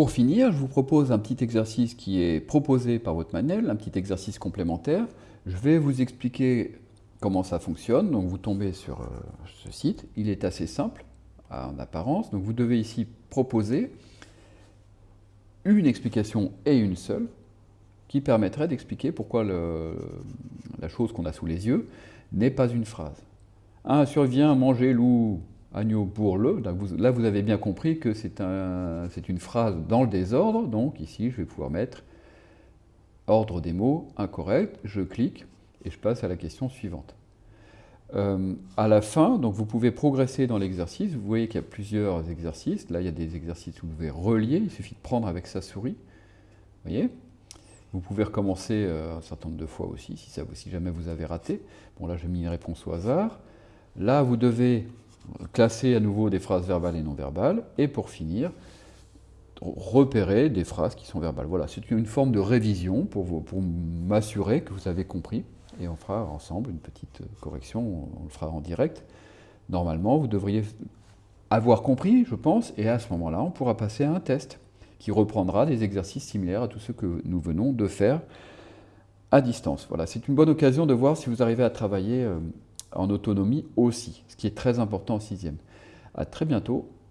Pour finir, je vous propose un petit exercice qui est proposé par votre manuel, un petit exercice complémentaire. Je vais vous expliquer comment ça fonctionne. Donc vous tombez sur euh, ce site. Il est assez simple en apparence. Donc vous devez ici proposer une explication et une seule qui permettrait d'expliquer pourquoi la chose qu'on a sous les yeux n'est pas une phrase. Un survient manger loup agneau pour le. Là, vous avez bien compris que c'est une phrase dans le désordre. Donc ici, je vais pouvoir mettre ordre des mots incorrect. Je clique et je passe à la question suivante. Euh, à la fin, donc vous pouvez progresser dans l'exercice. Vous voyez qu'il y a plusieurs exercices. Là, il y a des exercices où vous pouvez relier. Il suffit de prendre avec sa souris. Vous voyez? Vous pouvez recommencer euh, un certain nombre de fois aussi, si, si jamais vous avez raté. Bon, là, j'ai mis une réponse au hasard. Là, vous devez classer à nouveau des phrases verbales et non verbales, et pour finir, repérer des phrases qui sont verbales. Voilà, c'est une forme de révision pour, pour m'assurer que vous avez compris, et on fera ensemble une petite correction, on le fera en direct. Normalement, vous devriez avoir compris, je pense, et à ce moment-là, on pourra passer à un test qui reprendra des exercices similaires à tous ceux que nous venons de faire à distance. Voilà, c'est une bonne occasion de voir si vous arrivez à travailler euh, en autonomie aussi, ce qui est très important en sixième. À très bientôt